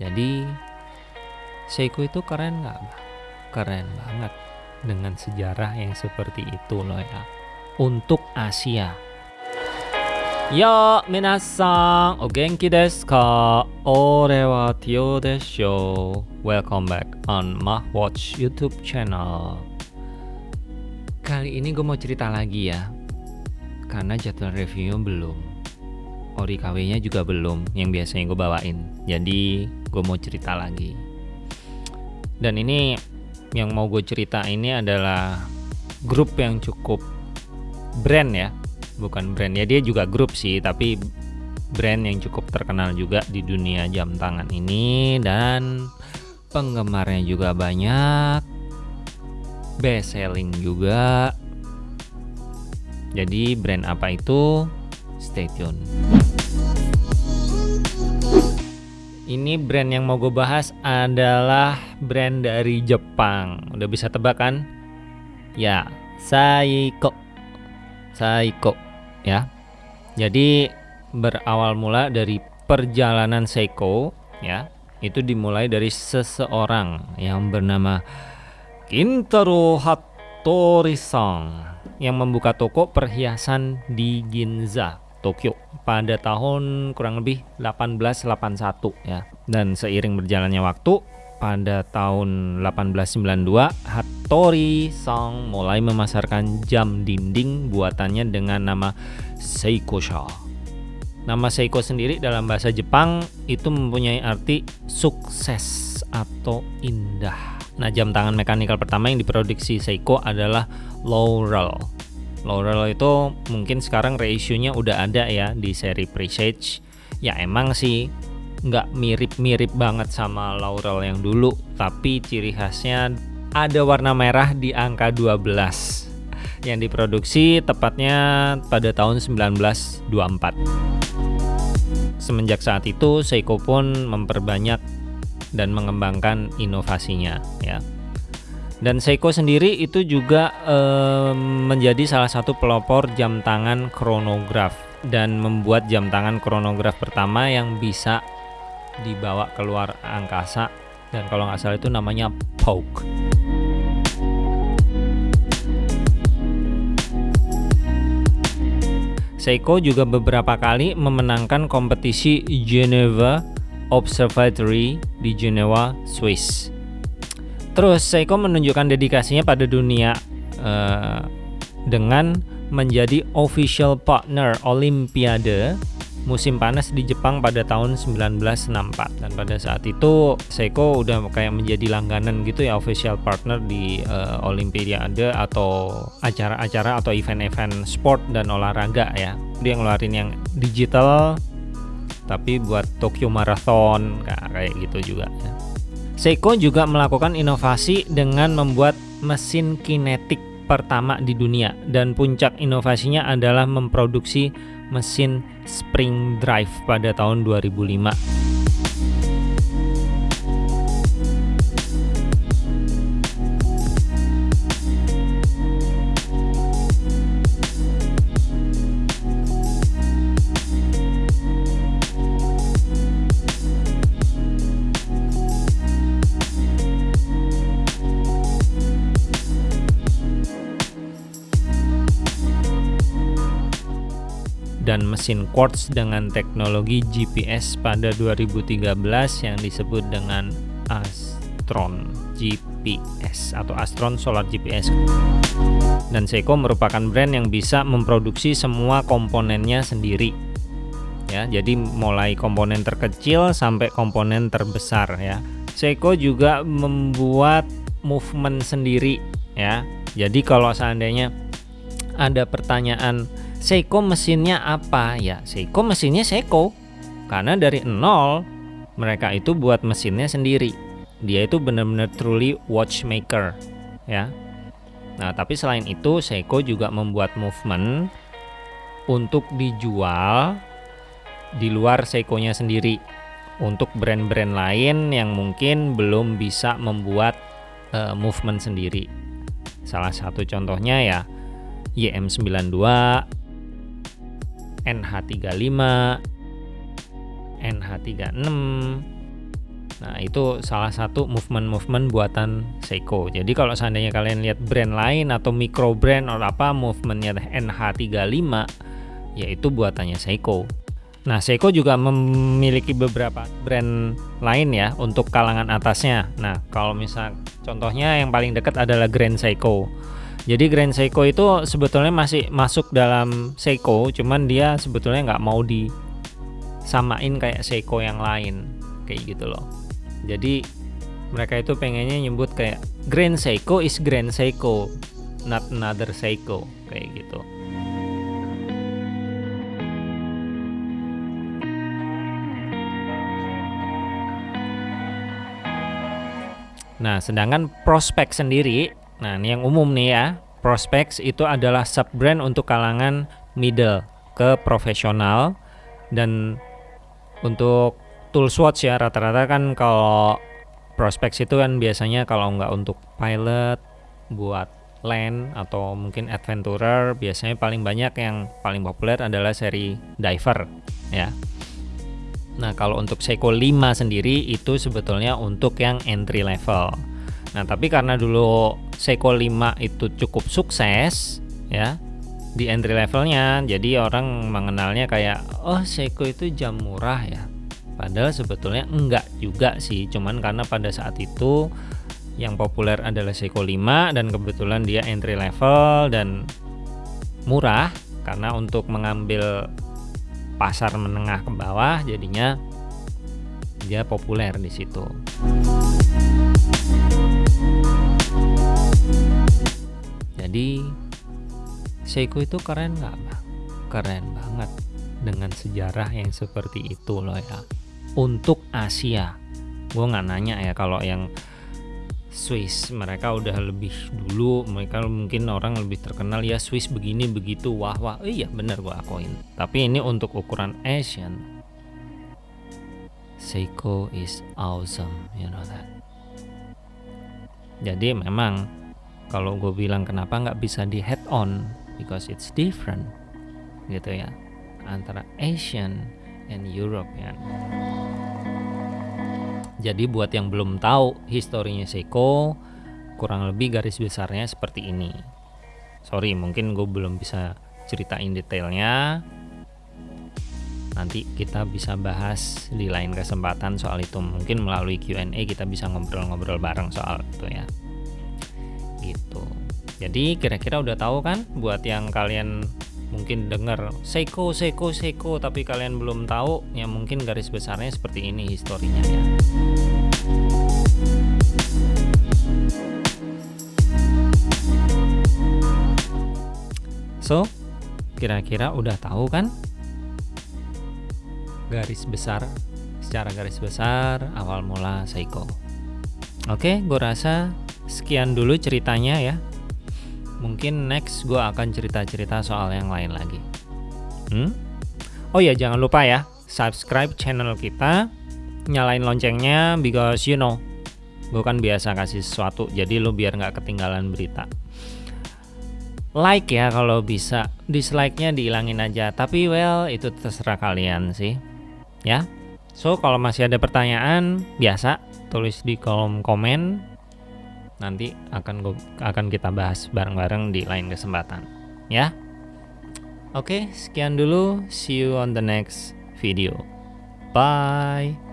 Jadi Seiko itu keren nggak? Keren banget dengan sejarah yang seperti itu loh ya. Untuk Asia. Yo, minasan, o genki desu ka? Ore wa Tio desho. Welcome back on Mah Watch YouTube channel. Kali ini gue mau cerita lagi ya. Karena jadwal reviewnya belum. Ori KW-nya juga belum yang biasanya gue bawain. Jadi gue mau cerita lagi. Dan ini yang mau gue cerita ini adalah grup yang cukup brand ya. Bukan brand ya dia juga grup sih tapi brand yang cukup terkenal juga di dunia jam tangan ini. Dan penggemarnya juga banyak best selling juga. Jadi brand apa itu? Stay tune ini brand yang mau gue bahas adalah brand dari Jepang udah bisa tebak kan ya Saiko Saiko ya. Jadi berawal mula dari perjalanan Seiko ya. Itu dimulai dari seseorang yang bernama Kintaro Hattori-san yang membuka toko perhiasan di Ginza, Tokyo pada tahun kurang lebih 1881 ya. Dan seiring berjalannya waktu pada tahun 1892 Hattori Sang mulai memasarkan jam dinding buatannya dengan nama Seiko Sha. Nama Seiko sendiri dalam bahasa Jepang itu mempunyai arti sukses atau indah. Nah, jam tangan mekanikal pertama yang diproduksi Seiko adalah Laurel. Laurel itu mungkin sekarang ratio-nya udah ada ya di seri Presage. Ya emang sih nggak mirip-mirip banget sama laurel yang dulu tapi ciri khasnya ada warna merah di angka 12 yang diproduksi tepatnya pada tahun 1924 semenjak saat itu Seiko pun memperbanyak dan mengembangkan inovasinya ya dan Seiko sendiri itu juga eh, menjadi salah satu pelopor jam tangan kronograf dan membuat jam tangan kronograf pertama yang bisa dibawa keluar angkasa dan kalau nggak salah itu namanya poke Seiko juga beberapa kali memenangkan kompetisi Geneva Observatory di Geneva, Swiss. Terus Seiko menunjukkan dedikasinya pada dunia uh, dengan menjadi official partner Olimpiade musim panas di Jepang pada tahun 1964 dan pada saat itu Seiko udah kayak menjadi langganan gitu ya official partner di uh, Olimpiade atau acara-acara atau event-event sport dan olahraga ya dia ngeluarin yang digital tapi buat Tokyo Marathon kayak gitu juga ya. Seiko juga melakukan inovasi dengan membuat mesin kinetik pertama di dunia. Dan puncak inovasinya adalah memproduksi mesin spring drive pada tahun 2005 mesin quartz dengan teknologi GPS pada 2013 yang disebut dengan Astron GPS atau Astron Solar GPS. Dan Seiko merupakan brand yang bisa memproduksi semua komponennya sendiri. Ya, jadi mulai komponen terkecil sampai komponen terbesar ya. Seiko juga membuat movement sendiri ya. Jadi kalau seandainya ada pertanyaan Seiko mesinnya apa? Ya, Seiko mesinnya Seiko. Karena dari nol mereka itu buat mesinnya sendiri. Dia itu benar-benar truly watchmaker, ya. Nah, tapi selain itu Seiko juga membuat movement untuk dijual di luar Seiko-nya sendiri untuk brand-brand lain yang mungkin belum bisa membuat uh, movement sendiri. Salah satu contohnya ya YM92 NH35, NH36, Nah, itu salah satu movement-movement buatan Seiko. Jadi kalau seandainya kalian lihat brand lain atau micro brand atau apa movementnya NH35 yaitu buatannya Seiko. Nah, Seiko juga memiliki beberapa brand lain ya untuk kalangan atasnya. Nah, kalau misal contohnya yang paling dekat adalah Grand Seiko. Jadi Grand Seiko itu sebetulnya masih masuk dalam Seiko, cuman dia sebetulnya nggak mau disamain kayak Seiko yang lain, kayak gitu loh. Jadi mereka itu pengennya nyebut kayak Grand Seiko is Grand Seiko, not another Seiko, kayak gitu. Nah, sedangkan prospek sendiri, nah ini yang umum nih ya, prospek itu adalah sub brand untuk kalangan middle ke profesional dan untuk tool swatch ya rata-rata kan kalau prospek itu kan biasanya kalau nggak untuk pilot buat land atau mungkin adventurer biasanya paling banyak yang paling populer adalah seri diver ya Nah, kalau untuk Seiko 5 sendiri itu sebetulnya untuk yang entry level. Nah, tapi karena dulu Seiko 5 itu cukup sukses ya di entry levelnya, jadi orang mengenalnya kayak oh Seiko itu jam murah ya. Padahal sebetulnya enggak juga sih, cuman karena pada saat itu yang populer adalah Seiko 5 dan kebetulan dia entry level dan murah karena untuk mengambil pasar menengah ke bawah jadinya dia populer di situ. Jadi Seiko itu keren nggak bang? Keren banget dengan sejarah yang seperti itu loh ya. Untuk Asia, gue nggak nanya ya kalau yang Swiss mereka udah lebih dulu mereka mungkin orang lebih terkenal ya Swiss begini begitu wah wah. Oh, iya bener gua akuin. Tapi ini untuk ukuran Asian. Seiko is awesome you know that. Jadi memang kalau gue bilang kenapa nggak bisa di head on because it's different gitu ya antara Asian and European jadi buat yang belum tahu historinya Seiko, kurang lebih garis besarnya seperti ini. Sorry, mungkin gue belum bisa ceritain detailnya. Nanti kita bisa bahas di lain kesempatan soal itu. Mungkin melalui Q&A kita bisa ngobrol-ngobrol bareng soal itu ya. Jadi kira-kira udah tahu kan? Buat yang kalian mungkin dengar Seiko Seiko Seiko tapi kalian belum tahu ya mungkin garis besarnya seperti ini historinya ya. So kira-kira udah tahu kan? Garis besar secara garis besar awal mula Seiko. Oke gue rasa sekian dulu ceritanya ya mungkin next gue akan cerita-cerita soal yang lain lagi. Hmm? oh ya jangan lupa ya subscribe channel kita. Nyalain loncengnya because you know gue kan biasa kasih sesuatu jadi lo biar nggak ketinggalan berita. Like ya kalau bisa dislike-nya dihilangin aja. Tapi well itu terserah kalian sih ya. So kalau masih ada pertanyaan biasa tulis di kolom komen nanti akan akan kita bahas bareng-bareng di lain kesempatan. Ya? Oke sekian dulu. See you on the next video. Bye